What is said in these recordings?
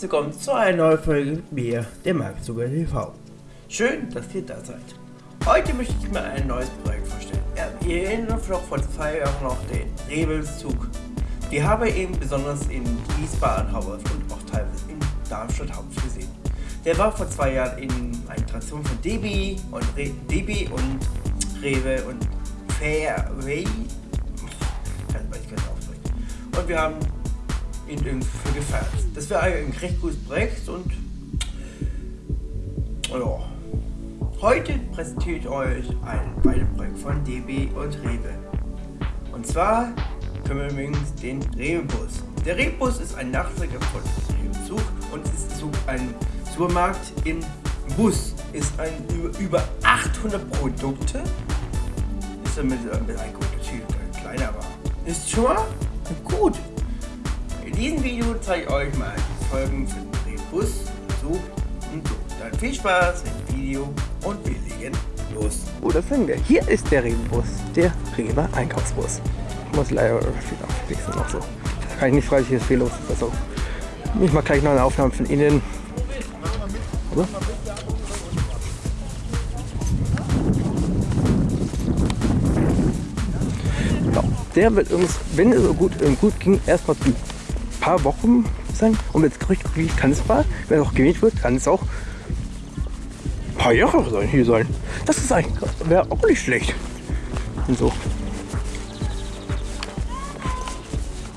willkommen zu einer neuen Folge mit mir, der Marktzuger TV. Schön, dass ihr da seid. Heute möchte ich mir ein neues Projekt vorstellen. Ja, ihr erinnert noch vor zwei Jahren noch den Rebelszug. Wir haben ihn besonders in Wiesbaden Hauptstadt und auch teilweise in Darmstadt Hauptstadt gesehen. Der war vor zwei Jahren in einer Tradition von DB und Re DB und Rewe und Fairway. Und wir haben ihn irgendwie gefeiert. Das wäre ein recht gutes Projekt und ja. Heute präsentiere ich euch ein weiteres Projekt von DB und Rewe. Und zwar kümmern wir uns den Rewe-Bus. Der Rewe-Bus ist ein Nachfolger von Rewe-Zug und ist so ein Supermarkt im Bus. Ist ein über, über 800 Produkte. Ist damit ein bisschen ein kleiner, aber ist schon mal gut. In diesem Video zeige ich euch mal die Folgen für den Bus, Zug und so. Dann viel Spaß mit dem Video und wir legen los. Oh, das sind wir. Hier ist der Regenbus, der Rewe Einkaufsbus. Ich muss leider viel aufwechseln noch so. Da kann ich nicht frei, hier ist viel los. Also, ich mache gleich noch eine Aufnahme von innen. Oder? der wird uns, wenn es so gut, gut ging, erstmal paar Wochen sein. Und wenn es Gerücht kann es mal, wenn auch gewählt wird, kann es auch ein paar Jahre sein, hier sein. Das ist eigentlich, wäre auch nicht schlecht. Und so.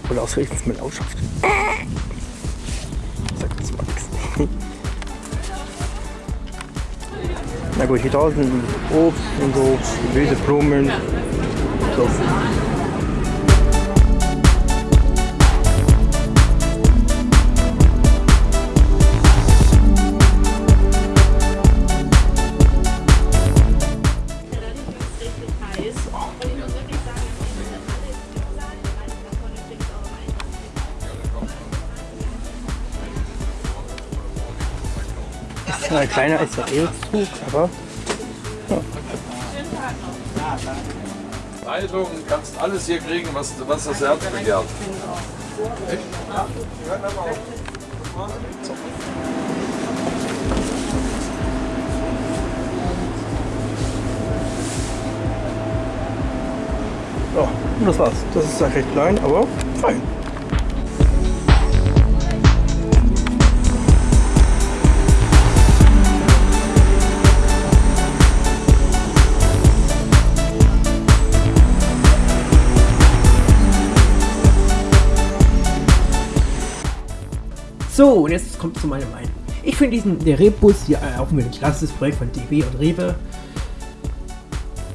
Oder ausgerechnet mit Ausschaft. Sag das mal nichts. Na gut, hier draußen Obst und so, Gemüse, Blumen. So. Ist zwar kleiner als der E-Zug, aber. Ja. Zeitung, kannst alles hier kriegen, was, was das Herz begehrt. Echt? So. Ja, und das war's. Das ist recht klein, aber fein. So, und jetzt kommt zu meiner Meinung. Ich finde diesen, der Rebus hier äh, auch ein klassisches Projekt von DB und Rewe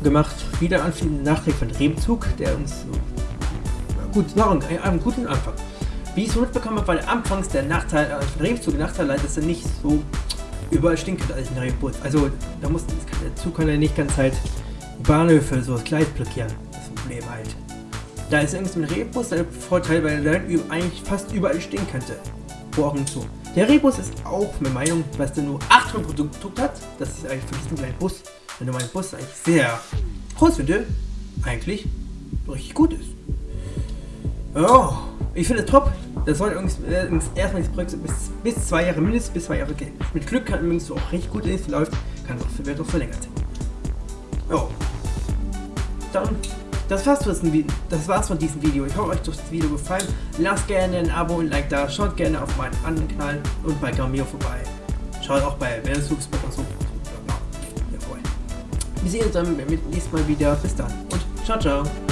gemacht. Wieder ein Nachträge von Rebenzug, der uns so, gut, noch einen, einen guten Anfang. Wie ich es mitbekommen habe, war anfangs der Nachteil äh, von Rebenzug, der Nachteil, dass er nicht so überall stinkt als ein Rebus. Also da muss der Zug kann ja nicht ganz halt Bahnhöfe so das Gleis blockieren. Das Problem halt. Da ist irgendwas mit Rebus der Vorteil, weil er dann eigentlich fast überall stehen könnte. Ohren zu. Der Rebus ist auch mit Meinung, dass der nur 800 Produkte hat. Das ist eigentlich für diesen kleinen Bus, wenn du meinen Bus eigentlich sehr groß finde, eigentlich richtig gut ist. Oh, ich finde es top. Das soll übrigens erstmal das Projekt bis, bis zwei Jahre mindestens bis zwei Jahre gehen. Mit Glück kann übrigens auch richtig gut ist, läuft, kann es auch, wird verlängert. Oh. Dann das war's, das war's von diesem Video. Ich hoffe, euch hat das Video gefallen. Lasst gerne ein Abo und ein Like da. Schaut gerne auf meinen anderen Kanal und bei Gamio vorbei. Schaut auch bei Werdesuchspot und so. Wir sehen uns dann beim nächsten Mal wieder. Bis dann und ciao, ciao.